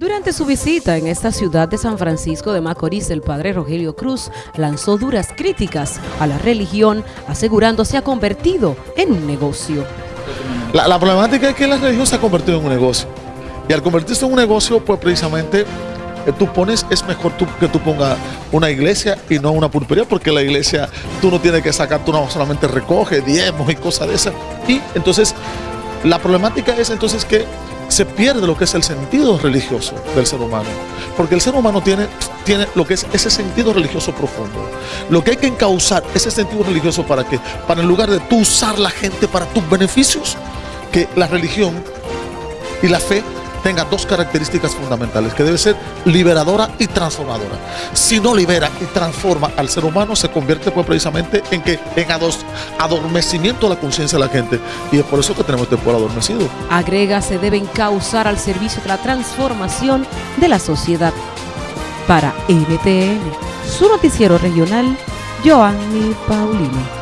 Durante su visita en esta ciudad de San Francisco de Macorís, el padre Rogelio Cruz lanzó duras críticas a la religión, asegurando se ha convertido en un negocio. La, problemática es que la religión se ha convertido en un negocio. Y al convertirse en un negocio, pues precisamente eh, tú pones, es mejor tú, que tú pongas una iglesia y no una pulpería, porque la iglesia tú no tienes que sacar, tú no solamente recoge diezmos y cosas de esas. Y entonces, la problemática es entonces que se pierde lo que es el sentido religioso del ser humano. Porque el ser humano tiene, tiene lo que es ese sentido religioso profundo. Lo que hay que encauzar ese sentido religioso para que, para en lugar de tú usar la gente para tus beneficios, que la religión y la fe tenga dos características fundamentales, que debe ser liberadora y transformadora. Si no libera y transforma al ser humano, se convierte pues precisamente en que en adormecimiento de la conciencia de la gente. Y es por eso que tenemos este pueblo adormecido. Agrega, se deben causar al servicio de la transformación de la sociedad. Para NTN, su noticiero regional, Joanny Paulino.